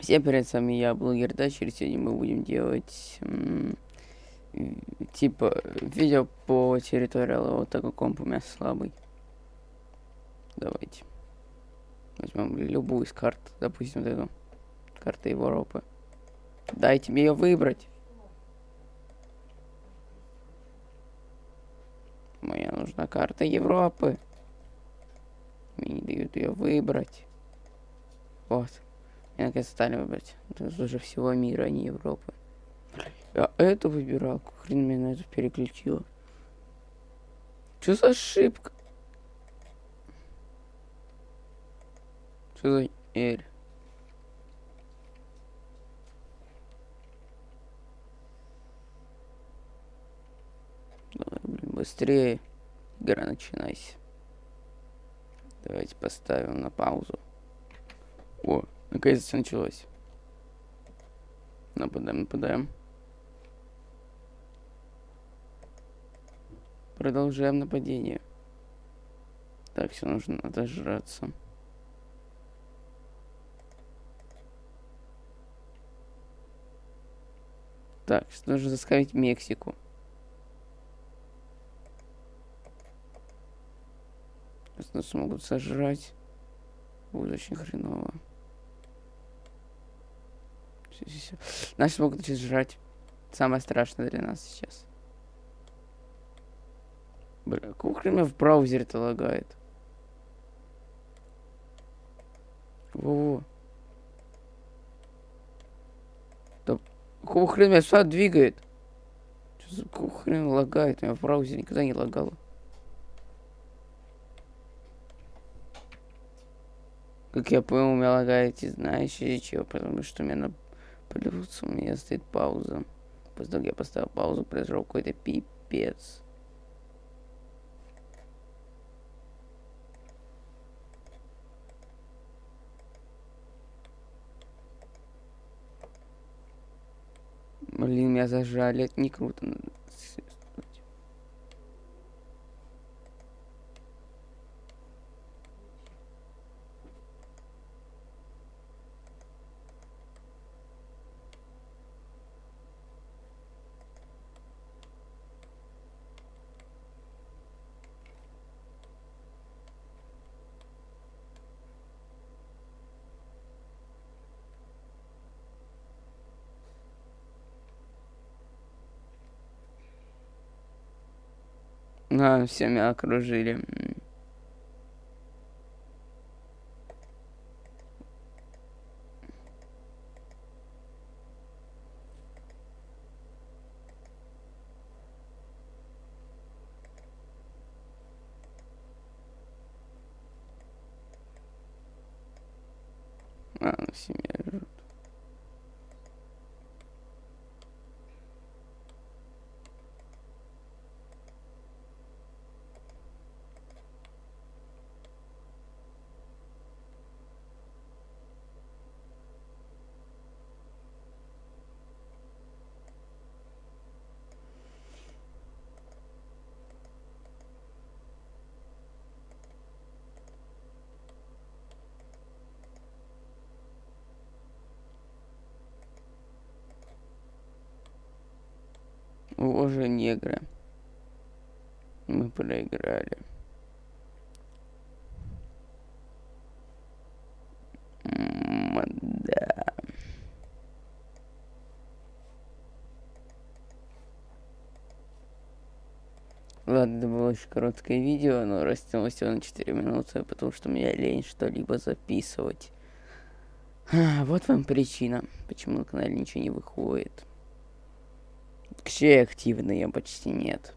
Всем привет, с вами я, блогер Дачер. Сегодня мы будем делать типа видео по территориалу, вот так как комп у меня слабый. Давайте. Возьмем любую из карт, допустим, вот эту. Карта Европы. Дайте мне ее выбрать. Мне нужна карта Европы. Мне не дают ее выбрать. Вот. Я наконец стали выбрать. Это уже всего мира, а не Европы. Я эту выбирал. Хрен меня на это переключило. Что за ошибка? Что за блин, быстрее. Игра, начинайся. Давайте поставим на паузу. О, Наконец-то началось. Нападаем, нападаем. Продолжаем нападение. Так, все нужно отожраться. Так, нужно заскавить Мексику. Нас смогут сожрать. Будет очень хреново. Все, все, все. Наши могут начать жрать. Самое страшное для нас сейчас. Бля, какого хрена в браузере-то лагает? Во-во. Да меня сюда двигает? Что за какого лагает? Меня в браузере никогда не лагало. Как я понял, у меня лагает, знаешь, из чего? Потому что у меня на Плюс у меня стоит пауза. После того, как я поставил паузу, произошел какой-то пипец. Блин, меня зажали. Это не круто. А, все меня окружили. А, семья Боже, негры. Мы проиграли. да. Ладно, это было очень короткое видео, но растянулось всего на 4 минуты, потому что мне лень что-либо записывать. Вот вам причина, почему на канале ничего не выходит. Вообще активные почти нет.